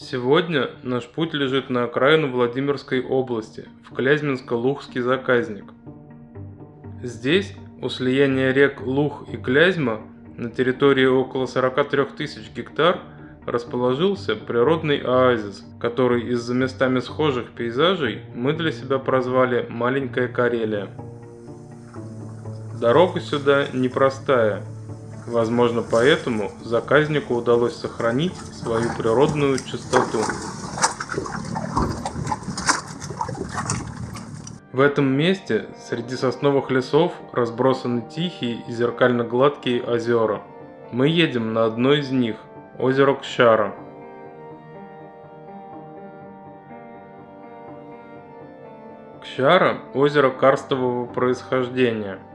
Сегодня наш путь лежит на окраину Владимирской области, в Клязьминско-Лухский заказник. Здесь, у слияния рек Лух и Клязьма, на территории около 43 тысяч гектар, расположился природный оазис, который из-за местами схожих пейзажей мы для себя прозвали «Маленькая Карелия». Дорога сюда непростая, Возможно, поэтому заказнику удалось сохранить свою природную чистоту. В этом месте среди сосновых лесов разбросаны тихие и зеркально-гладкие озера. Мы едем на одно из них – озеро Кщара. Кщара – озеро карстового происхождения –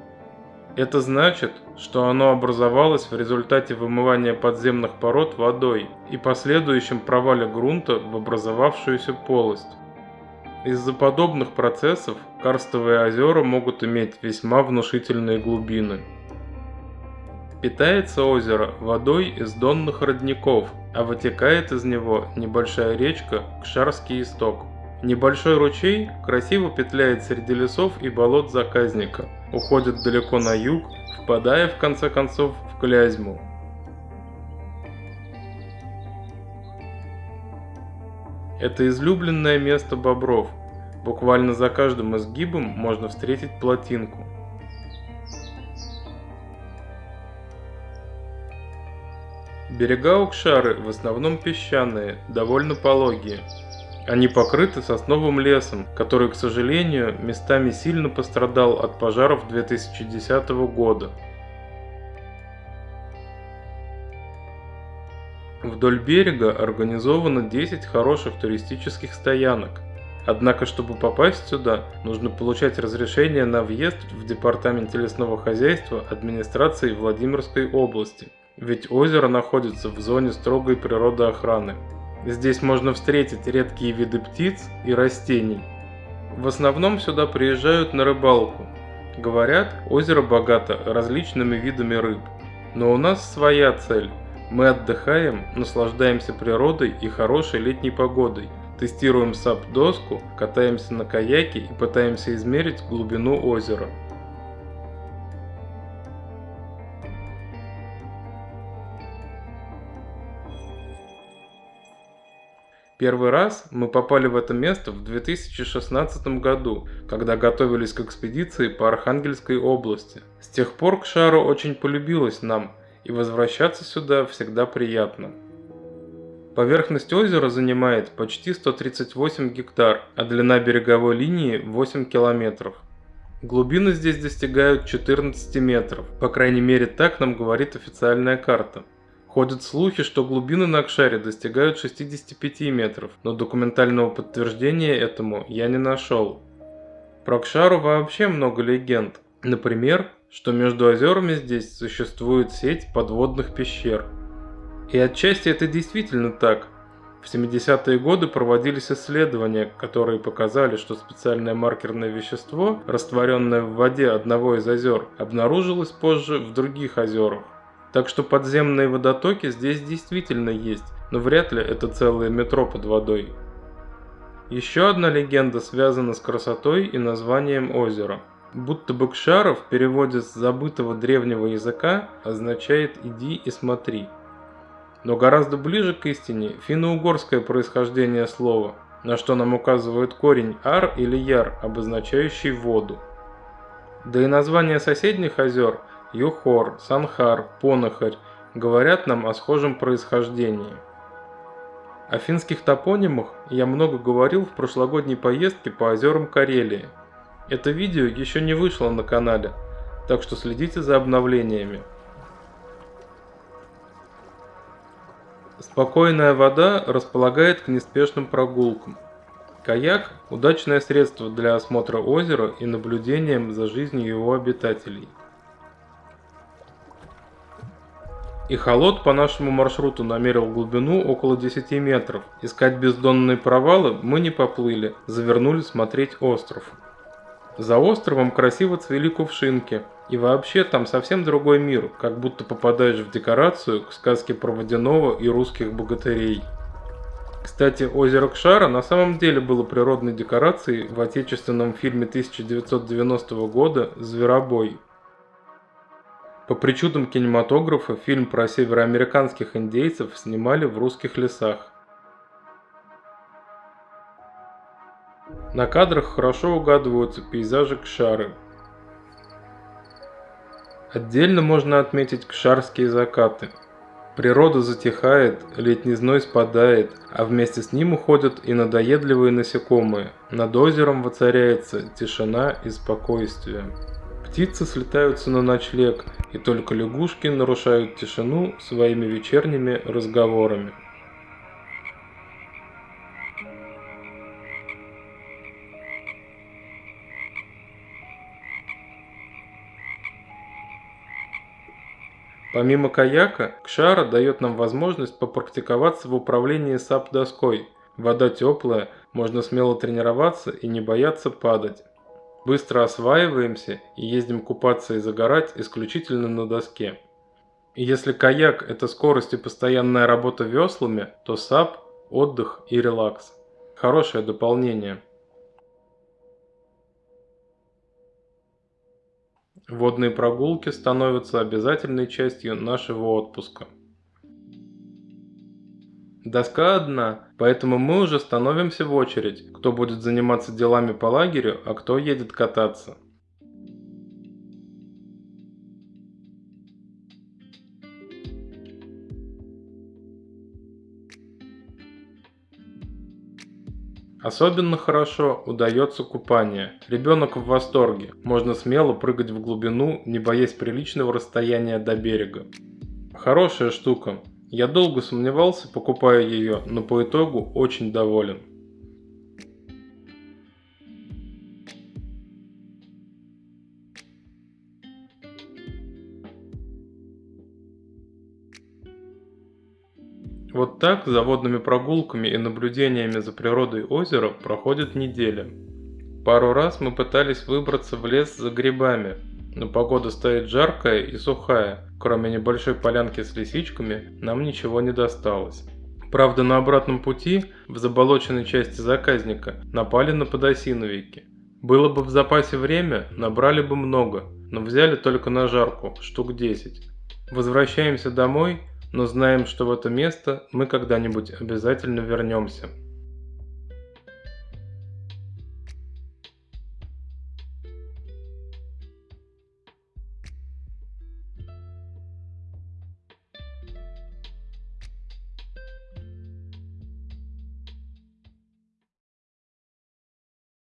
это значит, что оно образовалось в результате вымывания подземных пород водой и последующем провале грунта в образовавшуюся полость. Из-за подобных процессов карстовые озера могут иметь весьма внушительные глубины. Питается озеро водой из донных родников, а вытекает из него небольшая речка Кшарский исток. Небольшой ручей красиво петляет среди лесов и болот заказника, уходит далеко на юг, впадая в конце концов в Клязьму. Это излюбленное место бобров. Буквально за каждым изгибом можно встретить плотинку. Берега Укшары в основном песчаные, довольно пологие. Они покрыты сосновым лесом, который, к сожалению, местами сильно пострадал от пожаров 2010 года. Вдоль берега организовано 10 хороших туристических стоянок. Однако, чтобы попасть сюда, нужно получать разрешение на въезд в Департаменте лесного хозяйства администрации Владимирской области, ведь озеро находится в зоне строгой природоохраны. Здесь можно встретить редкие виды птиц и растений. В основном сюда приезжают на рыбалку. Говорят, озеро богато различными видами рыб. Но у нас своя цель. Мы отдыхаем, наслаждаемся природой и хорошей летней погодой. Тестируем сап-доску, катаемся на каяке и пытаемся измерить глубину озера. Первый раз мы попали в это место в 2016 году, когда готовились к экспедиции по Архангельской области. С тех пор к шару очень полюбилось нам, и возвращаться сюда всегда приятно. Поверхность озера занимает почти 138 гектар, а длина береговой линии 8 километров. Глубины здесь достигают 14 метров, по крайней мере так нам говорит официальная карта. Ходят слухи, что глубины на Акшаре достигают 65 метров, но документального подтверждения этому я не нашел. Про Акшару вообще много легенд. Например, что между озерами здесь существует сеть подводных пещер. И отчасти это действительно так. В 70-е годы проводились исследования, которые показали, что специальное маркерное вещество, растворенное в воде одного из озер, обнаружилось позже в других озерах. Так что подземные водотоки здесь действительно есть, но вряд ли это целое метро под водой. Еще одна легенда связана с красотой и названием озера. Будто бы Кшара в переводе с забытого древнего языка означает «иди и смотри». Но гораздо ближе к истине финно-угорское происхождение слова, на что нам указывает корень «ар» или «яр», обозначающий воду. Да и название соседних озер – Юхор, Санхар, Понахарь говорят нам о схожем происхождении. О финских топонимах я много говорил в прошлогодней поездке по озерам Карелии. Это видео еще не вышло на канале, так что следите за обновлениями. Спокойная вода располагает к неспешным прогулкам. Каяк – удачное средство для осмотра озера и наблюдением за жизнью его обитателей. И холод по нашему маршруту намерил глубину около 10 метров. Искать бездонные провалы мы не поплыли, завернули смотреть остров. За островом красиво цвели кувшинки. И вообще там совсем другой мир, как будто попадаешь в декорацию к сказке про водяного и русских богатырей. Кстати, озеро Кшара на самом деле было природной декорацией в отечественном фильме 1990 года «Зверобой». По причудам кинематографа фильм про североамериканских индейцев снимали в русских лесах. На кадрах хорошо угадываются пейзажи Кшары. Отдельно можно отметить кшарские закаты – Природа затихает, летний зной спадает, а вместе с ним уходят и надоедливые насекомые. Над озером воцаряется тишина и спокойствие. Птицы слетаются на ночлег, и только лягушки нарушают тишину своими вечерними разговорами. Помимо каяка, Кшара дает нам возможность попрактиковаться в управлении SUP-доской. Вода теплая, можно смело тренироваться и не бояться падать. Быстро осваиваемся и ездим купаться и загорать исключительно на доске. Если каяк – это скорость и постоянная работа веслами, то SUP – отдых и релакс. Хорошее дополнение. Водные прогулки становятся обязательной частью нашего отпуска. Доска одна, поэтому мы уже становимся в очередь, кто будет заниматься делами по лагерю, а кто едет кататься. Особенно хорошо удается купание. Ребенок в восторге. Можно смело прыгать в глубину, не боясь приличного расстояния до берега. Хорошая штука. Я долго сомневался, покупая ее, но по итогу очень доволен. Вот так за водными прогулками и наблюдениями за природой озера проходит неделя. Пару раз мы пытались выбраться в лес за грибами, но погода стоит жаркая и сухая, кроме небольшой полянки с лисичками нам ничего не досталось. Правда, на обратном пути, в заболоченной части заказника, напали на подосиновики. Было бы в запасе время, набрали бы много, но взяли только на жарку, штук 10. Возвращаемся домой но знаем, что в это место мы когда-нибудь обязательно вернемся.